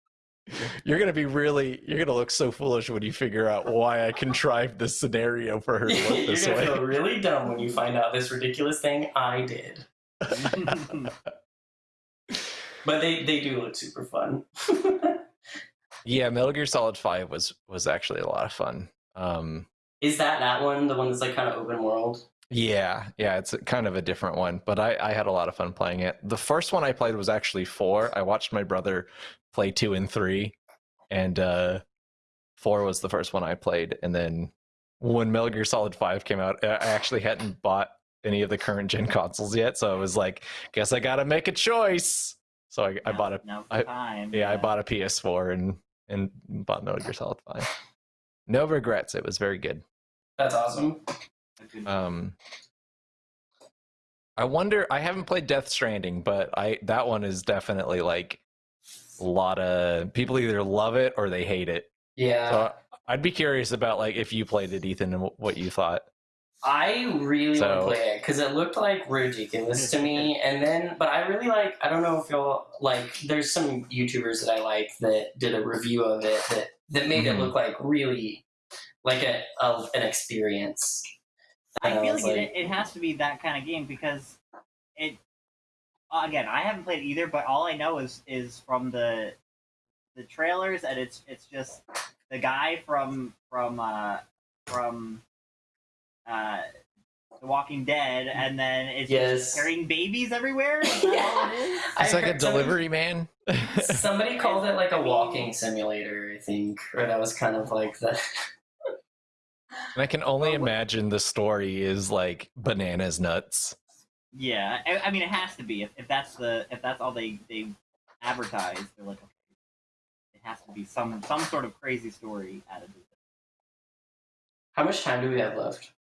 You're gonna be really. You're gonna look so foolish when you figure out why I contrived this scenario for her to look you're this gonna way. feel really dumb when you find out this ridiculous thing I did. But they they do look super fun. Yeah, Metal Gear Solid Five was was actually a lot of fun. Um, Is that that one the one that's like kind of open world? Yeah, yeah, it's kind of a different one, but I, I had a lot of fun playing it. The first one I played was actually four. I watched my brother play two and three, and uh, four was the first one I played. And then when Metal Gear Solid Five came out, I I actually hadn't bought any of the current gen consoles yet, so I was like, guess I gotta make a choice. So I, I bought a now I- time. yeah, I bought a PS4 and and bought Metal Gear Solid Five. No regrets. It was very good. That's awesome. Um, I wonder. I haven't played Death Stranding, but I that one is definitely like a lot of people either love it or they hate it. Yeah. So I'd be curious about like if you played it, Ethan, and what you thought. I really So- want to play it because it looked like ridiculous to me, and then, but I really like. I don't know if y'all like. There's some YouTubers that I like that did a review of it that that made Mhm. it look like really like a, a an experience. And I feel was like, it, it has to be that kind of game because it. Again, I haven't played either, but all I know is is from the the trailers, and it's it's just the guy from from uh from uh The Walking Dead, and then it's Yes. just carrying babies everywhere. Is that it is? I It's like a heard somebody- delivery man. Somebody called it like a walking simulator, I think, or that was kind of like the. And I can only imagine the story is like bananas nuts. Yeah, I, I mean it has to be if, if that's the if that's all they they advertise. They're like, okay, it has to be some some sort of crazy story added to it. How much time do we have left?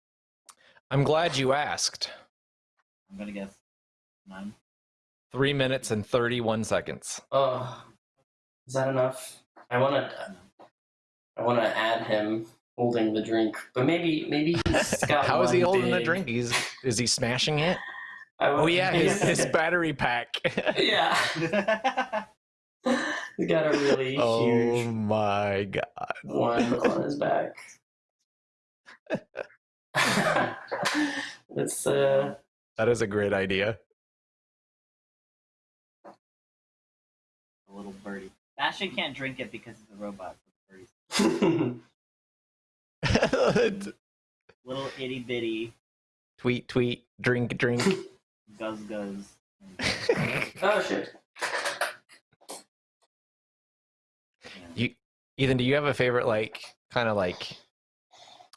I'm glad you asked. I'm gonna guess none. Three minutes and thirty-one seconds. Oh, is that enough? I want to. I want to add him holding the drink, but maybe maybe he's got. How is he one holding the drink? He's is he smashing it? I Oh yeah, his, his battery pack. yeah. He's got a really oh huge my god. one on his back. It's uh That is a great idea. a little birdie. Bastion can't drink it because he's a robot. So the birdie's little itty bitty tweet, tweet, drink, drink. Guzz guzz. oh shit. You, Ethan, do you have a favorite, like, kind of like,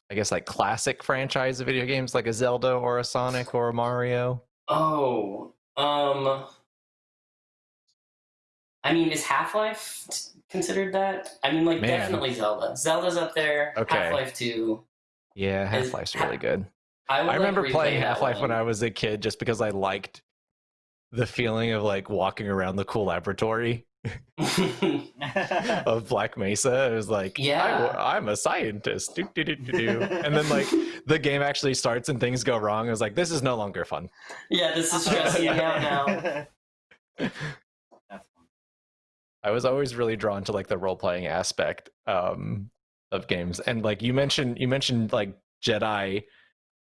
I guess, like classic franchise of video games, like a Zelda or a Sonic or a Mario? Oh, um, I mean, is Half Life considered that? I mean, like Man. definitely Zelda. Zelda's up there. Okay. Half Life Two. Yeah, Is- Half Life's really good. I, I remember like, playing Half Life when. I was a kid just because I liked the feeling of like walking around the cool laboratory of Black Mesa. It was like, Yeah. I, am a scientist. Do, do, do. And then like the game actually starts and things go wrong. I was like, this is no longer fun. yeah, this is stressing me out now. I was always really drawn to like the role playing aspect um, of games. And like you mentioned, you mentioned like Jedi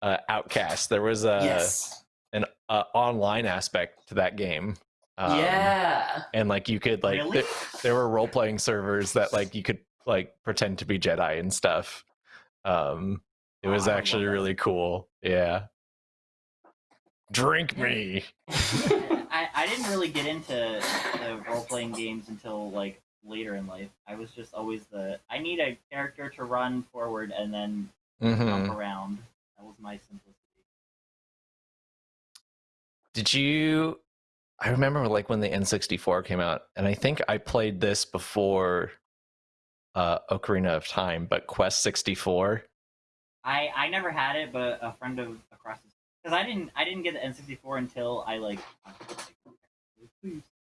uh, Outcast. There was a yes. an uh, online aspect to that game. Um, yeah. and like you could like Really? there, there were role playing servers that like you could like pretend to be Jedi and stuff. Um, it Oh, was love actually really cool. Yeah. Drink me. I, I didn't really get into the role playing games until like later in life. I was just always the I need a character to run forward and then hmm jump around. That was my simplicity. Did you? I remember like when the N64 came out, and I think I played this before uh, Ocarina of Time, but Quest 64. I I never had it, but a friend of across because I didn't I didn't get the N64 until I like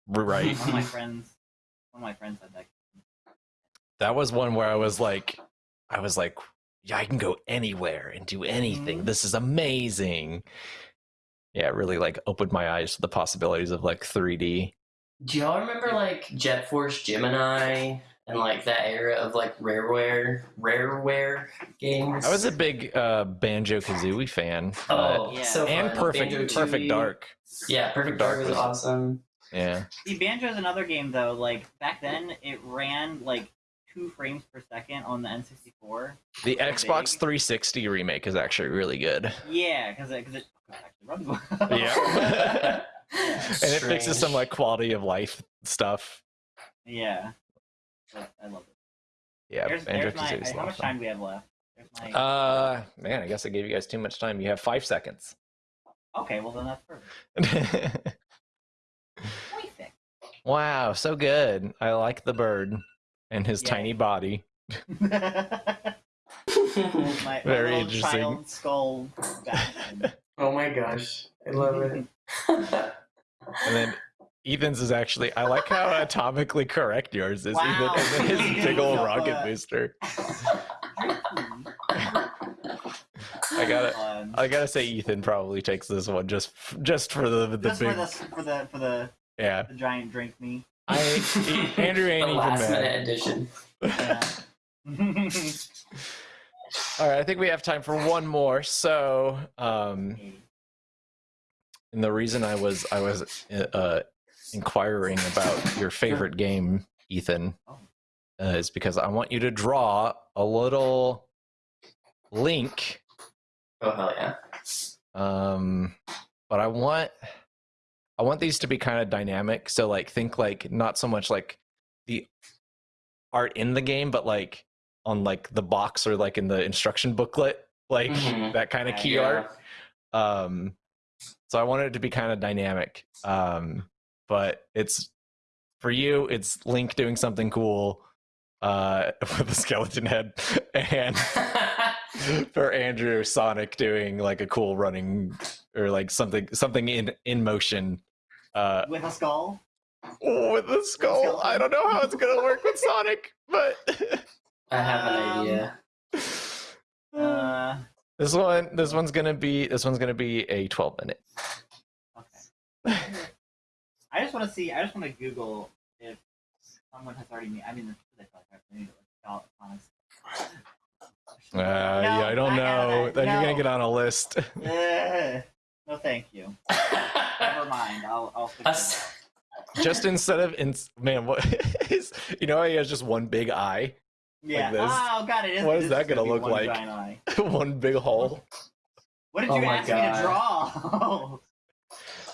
Right. one of my friends one of my friends had that. that was one where I was like, I was like, yeah, I can go anywhere and do anything. Mhm. This is amazing. Yeah, it really like opened my eyes to the possibilities of like 3D. Do y'all remember like Jet Force Gemini and like that era of like rareware rareware games? I was a big uh, Banjo Kazooie fan. but- oh Yeah. so and fun. Perfect Banjo-Tooie. Perfect Dark. Yeah, Perfect Dark was was- awesome. Yeah. See, Banjo is another game though. Like back then, it ran like two frames per second on the N64. The Xbox big. 360 remake is actually really good. Yeah, because it, cause it actually runs well. Yeah. and it fixes some like quality of life stuff. yeah. But I love it. Yeah, there's, there's my. How much time do we have left? My. Uh, man, I guess I gave you guys too much time. You have five seconds. okay, well then that's perfect. Perfect. wow, so good. I like the bird and his Yay. tiny body. my, my Very little interesting. child skull. oh my gosh, I love it. And then Ethan's is actually, I like how atomically correct yours is. Wow. Ethan, and then his big old rocket booster. I gotta- I gotta say, Ethan probably takes this one just just for the the just big for the for the for the, yeah. the giant drink me. I Andrew ain't the last mad. minute edition. Yeah. All right, I think we have time for one more. So, um, and the reason I was I was uh, inquiring about your favorite game, Ethan, uh, is because I want you to draw a little link. Oh hell yeah! Um, but I want I want these to be kind of dynamic. So, like, think like not so much like the art in the game, but like on like the box or like in the instruction booklet, like Mhm. that kind of key Yeah. art. Um, so I wanted it to be kind of dynamic. Um, but it's for you, it's Link doing something cool uh, with a skeleton head, and for Andrew, Sonic doing like a cool running or like something something in in motion. Uh, With a skull. with a skull. I don't know how it's gonna work with Sonic, but I have an Um, idea. Uh, this one this one's gonna be this one's gonna be a 12 minute. okay. I just want to see. I just want to Google if someone has already made. I mean, this is like I need to like. Uh, yeah, I don't know. Then you're gonna get on a list. Uh, no, thank you. Never mind. I'll. I'll figure it just instead of in man, what is you know how he has just one big eye, Yeah. this. Oh god, it is. What is that gonna be look one like? giant eye. one big hole. What did Oh you my ask me to draw?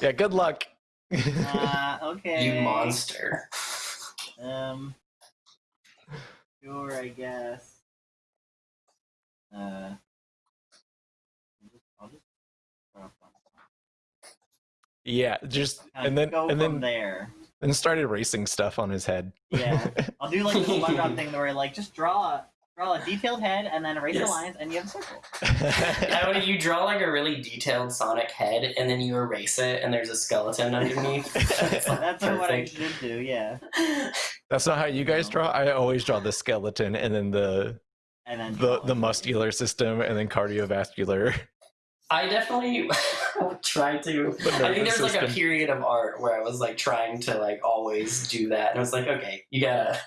Yeah, good luck. uh, okay. you monster. Um. Sure, I guess. Uh. I'll just, I'll just draw from- yeah, just and then go and from then there. and started racing stuff on his head. Yeah. I'll do like the SpongeBob thing where like just draw a draw a detailed head and then erase Yes. the lines and you have a circle. How do you draw like a really detailed Sonic head and then you erase it and there's a skeleton underneath? That's what I should do. Yeah. That's not how you guys draw. I always draw the skeleton and then the And then the the muscular system and then cardiovascular. I definitely tried to. The I think there's like a period of art where I was like trying to like always do that, and I was like, okay, you gotta,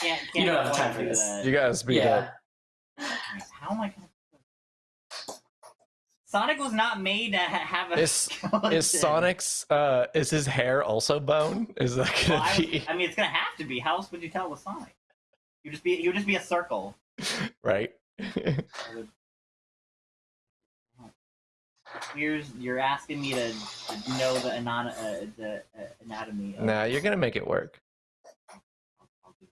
Can't, can't you don't have time for this. that. You gotta speed yeah. up. How am I gonna? Sonic was not made to have a. Is- skeleton. Is Sonic's uh is his hair also bone? Is that gonna I, be was- I mean, it's gonna have to be. How else would you tell with Sonic? You just be. You just be a circle. right? You're you're asking me to, to know the, anon- uh, the uh, anatomy. Of, nah, you're gonna make it work. I'll do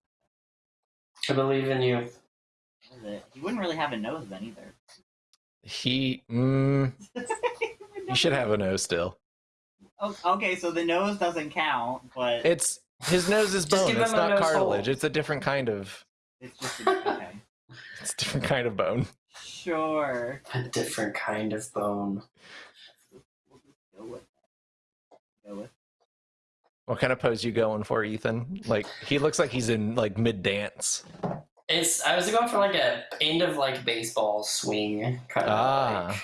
I believe in you. that. What is it? He wouldn't really have a nose then either. He mm, you should have a nose still. Oh, okay, so the nose doesn't count, but It's his nose is bone. It's not cartilage. hole. It's a different kind of it's just okay. it's a different kind of bone. Sure. A different kind of bone. We'll go with. Go with. What kind of pose you going for, Ethan? Like he looks like he's in like mid dance. It's. I was going for like a end of like baseball swing kind of. Ah. like,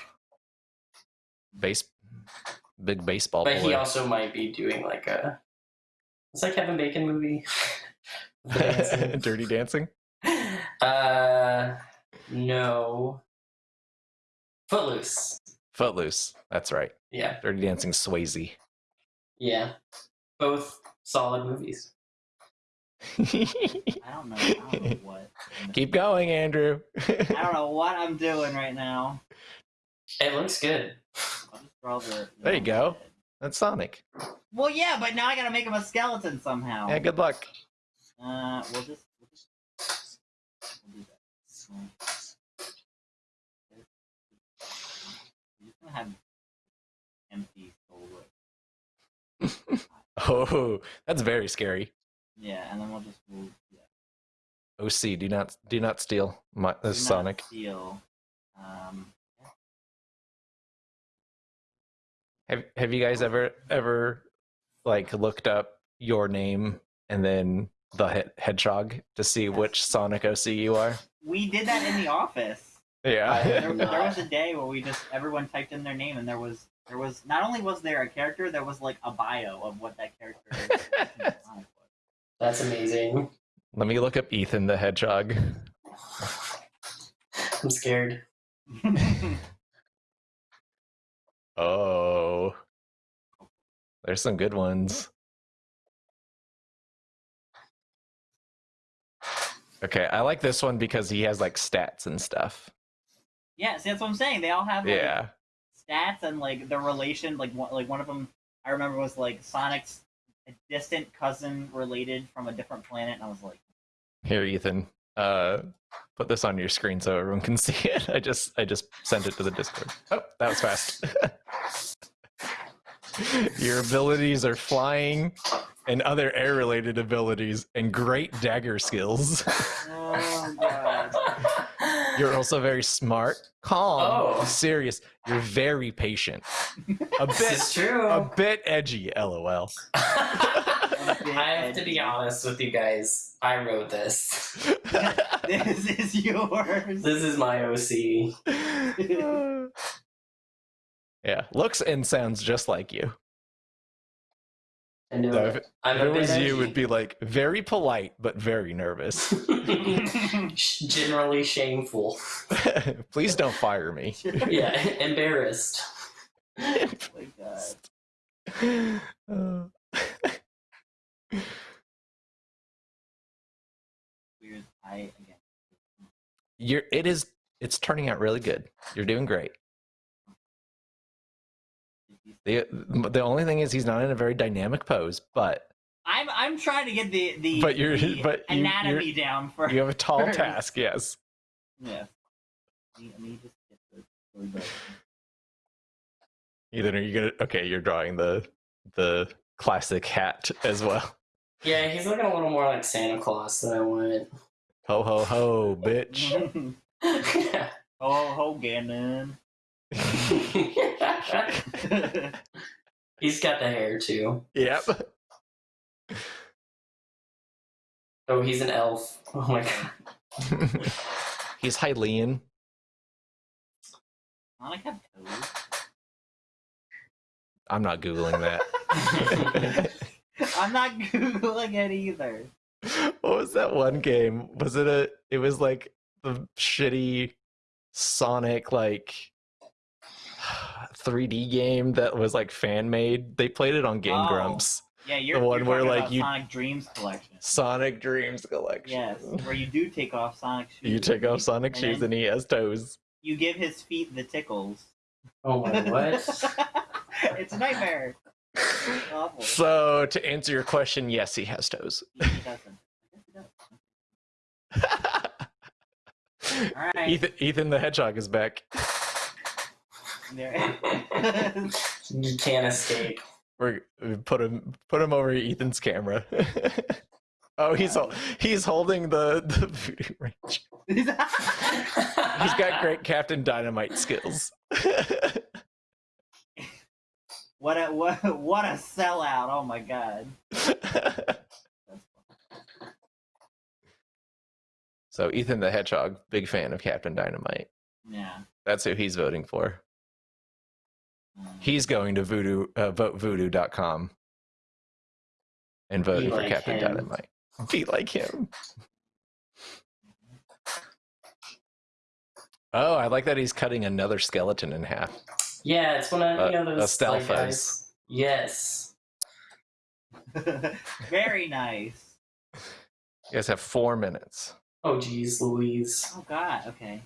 Base big baseball but he also might be doing like a. It's like Kevin Bacon movie. Dancing. Dirty dancing? uh, no. Footloose. Footloose. That's right. Yeah, Dirty Dancing Swayze. yeah. Both solid movies. I don't know. I don't know what. Keep going, Andrew. I don't know what I'm doing right now. It looks good. I'll just draw the. the There you head. go. That's Sonic. Well, yeah, but now I gotta make him a skeleton somehow. Yeah, good luck. Uh, we'll just. We'll just we'll do that. We're just gonna have empty. Oh, that's very scary. Yeah, and then we'll just we'll, yeah. OC, do not do not steal my not Sonic. Steal. Um, Have Have you guys ever ever like looked up your name and then the he- hedgehog to see Yes. which Sonic OC you are? We did that in the office. Yeah. Uh, there, there was a day where we just everyone typed in their name and there was there was not only was there a character there was like a bio of what that character was. That's amazing. Let me look up Ethan the hedgehog. I'm scared. Oh. There's some good ones. Okay, I like this one because he has like stats and stuff. yeah, see that's what I'm saying. They all have like, Yeah. stats and like the relation. Like one like one of them I remember was like Sonic's distant cousin related from a different planet, and I was like, Here, Ethan. Uh put this on your screen so everyone can see it. I just I just sent it to the Discord. Oh, that was fast. your abilities are flying and other air related abilities and great dagger skills. oh god. You're also very smart, calm, Oh. serious. You're very patient. A this bit is true. a bit edgy, lol. I have to be honest with you guys. I wrote this. this is yours. This is my OC. Yeah, looks and sounds just like you. I know So if, I'm if it was you, would be like very polite but very nervous. generally shameful. Please don't fire me. Yeah, embarrassed. oh my god. Uh, Weird. I again. You're. It is. It's turning out really good. You're doing great. The the only thing is he's not in a very dynamic pose, but I'm I'm trying to get the the, But you're- the but you- anatomy down for you have a tall First. task. Yes. yeah. Let me, just get the, the, the Ethan, are you gonna? Okay, you're drawing the the classic hat as well. Yeah, he's looking a little more like Santa Claus than I want. Ho ho ho, bitch. oh, ho, Ganon. he's got the hair too. yep. Oh, he's an elf. Oh my god. He's Hylian. Sonic have toes. I'm not googling that. I'm not googling it either. what was that one game? Was it a? It was like the shitty Sonic like 3D game that was like fan made. They played it on Game Oh. Grumps. Yeah, you're The one you're where, like, about you- Sonic Dreams collection. Sonic Dreams Collection. Yes, where you do take off Sonic shoes. You take off Sonic and shoes and he has toes. You give his feet the tickles. Oh my what? it's a nightmare. It's. So to answer your question, yes, he has toes. He doesn't. He does. All right. Ethan, Ethan the Hedgehog is back. There. You can't escape. We're we put him put him over Ethan's camera. oh, he's hol- he's holding the the Voodoo Ranger. He's He's got great Captain Dynamite skills. what a what what a sellout! Oh my god. So Ethan the Hedgehog, big fan of Captain Dynamite. Yeah. That's who he's voting for. He's going to voodoo uh, votevoodoo.com and voting for like Captain him. Dynamite. Be like him. Oh, I like that he's cutting another skeleton in half. Yeah, it's one of Uh, you know a those like, guys. Yes. Very nice. You guys have four minutes. Oh geez, Louise. Oh god. Okay.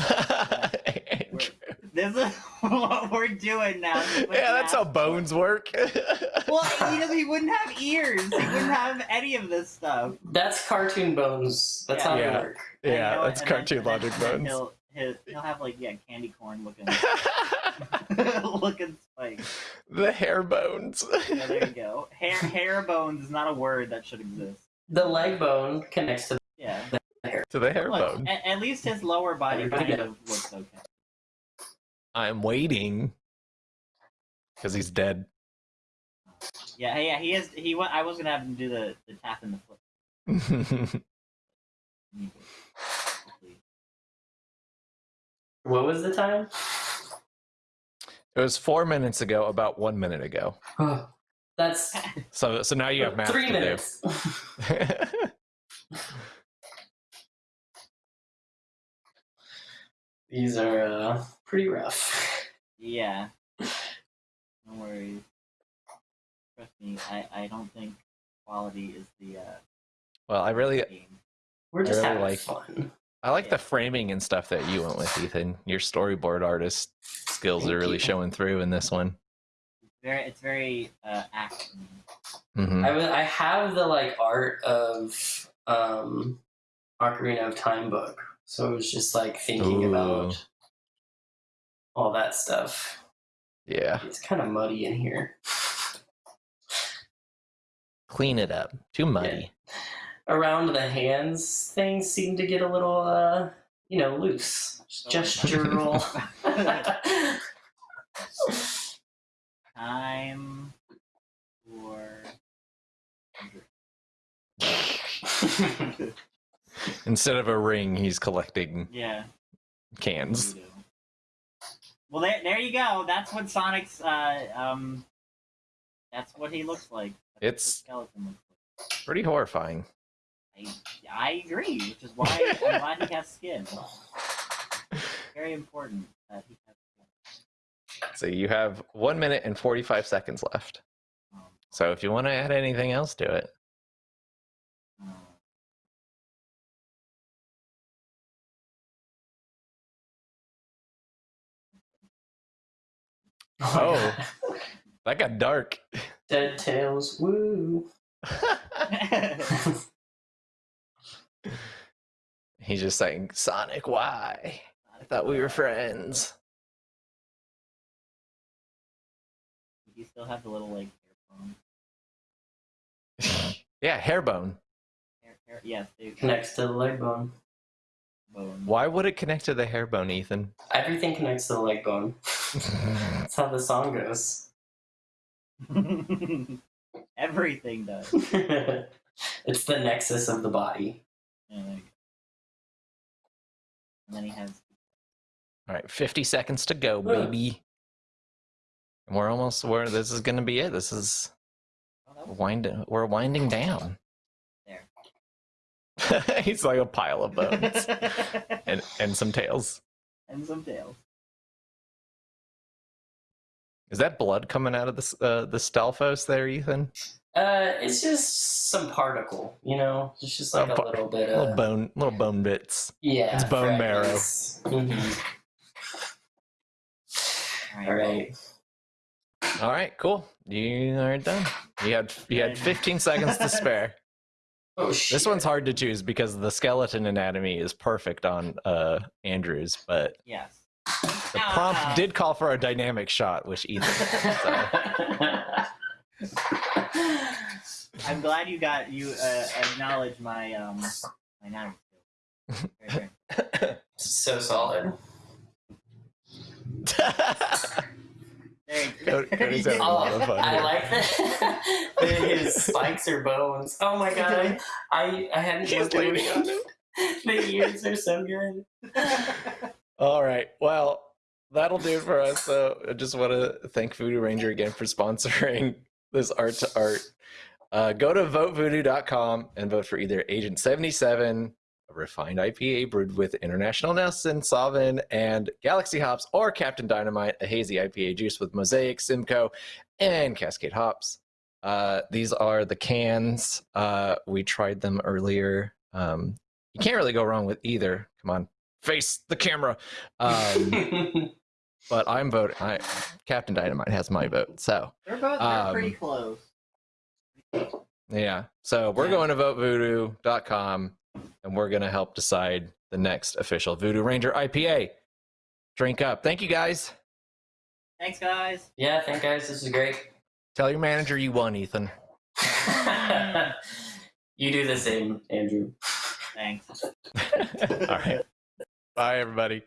Uh, Andrew. This is what we're doing now. This yeah, that's how asked for. bones work. Well, he doesn't. He wouldn't have ears. He wouldn't have any of this stuff. That's cartoon bones. That's how Yeah. they work. And yeah, know that's cartoon then- logic and then bones. He'll, he'll he'll have like yeah candy corn looking looking spikes. the hair bones. Yeah, there you go. Hair hair bones is not a word that should exist. The leg bone connects to Yeah. The hair. To the hair Look, bone. at, at least his lower body Everybody kind of looks okay. I'm waiting because he's dead. Yeah, yeah. He is. He went. I was gonna have him do the the tap and the flip. what was the time? it was four minutes ago, about one minute ago. That's So, so now you have math three to minutes. do. These are uh, pretty rough. Yeah. No worries. Trust me. I I don't think quality is the uh. well, I really, game. We're just really having like- fun. I like the framing and stuff that you went with, Ethan. Your storyboard artist skills Thank are really you. showing through in this one. It's Very. It's very uh action. hmm I I have the like art of um Ocarina of Time book, so I was just like thinking Ooh. about all that stuff. Yeah, It's kind of muddy in here. clean it up. Too muddy. Around the hands, things seem to get a little, uh, you know, loose. Gestural. Time for. Instead of a ring, he's collecting Yeah. cans. Well, there, there you go. That's what Sonic's. Uh, um. That's what he looks like. That's It's skeleton looks like. pretty horrifying. I, I agree, which is why I'm glad he has skin. Very important that he has skin. So you have one minute and 45 seconds left. Um, So if you want to add anything else to it, Oh. that got dark. Dead tails, woo. He's just saying, Sonic, why? I thought we were friends. You still have the little like hair phone. Yeah, hair bone. Hair- hair- yes, they Connects to the leg bone. Bone. Why would it connect to the hair bone, Ethan? Everything connects to the leg bone. That's how the song goes. Everything does. it's the nexus of the body. Yeah, there you go. And then he has. All right, 50 seconds to go, baby. We're almost where this is going to be it. This is Oh, winding. We're winding down. There. He's like a pile of bones and and some tails. and some tails. Is that blood coming out of the s- uh, the Stalfos there, Ethan? Uh, it's just some particle, you know. It's just like A a little bit of... Little bone, little bone bits. yeah. it's bone marrow. fragments. Mhm. All All right. All right, cool. You are done. You had you had 15 seconds to spare. Oh shit. This one's hard to choose because the skeleton anatomy is perfect on uh Andrews, but Yes. the Ah. prompt did call for a dynamic shot, which Ethan. I'm glad you got you uh, acknowledged my um my nine skill. Very so solid. There you Cody- Cody's having a Oh, lot of fun I like that. that his spikes are bones. Oh my god. I I hadn't He's looked at leaning on it. The ears are so good. All right. Well, that'll do it for us. So I just want to thank Voodoo Ranger again for sponsoring this art to art. Uh, go to votevoodoo.com and vote for either Agent 77, a refined IPA brewed with International Nelson, Sauvin, and Galaxy hops, or Captain Dynamite, a hazy IPA juice with Mosaic, Simcoe, and Cascade hops. Uh, these are the cans. Uh, we tried them earlier. Um, you can't really go wrong with either. Come on, face the camera. Um, but I'm voting. I, Captain Dynamite has my vote. So They're both they're pretty Um, close. yeah. So we're Yeah. going to votevoodoo.com and we're going to help decide the next official Voodoo Ranger IPA. Drink up. Thank you guys. Thanks, guys. yeah, thank guys. This is great. Tell your manager you won, Ethan. you do the same, Andrew. Thanks. All right. Bye, everybody.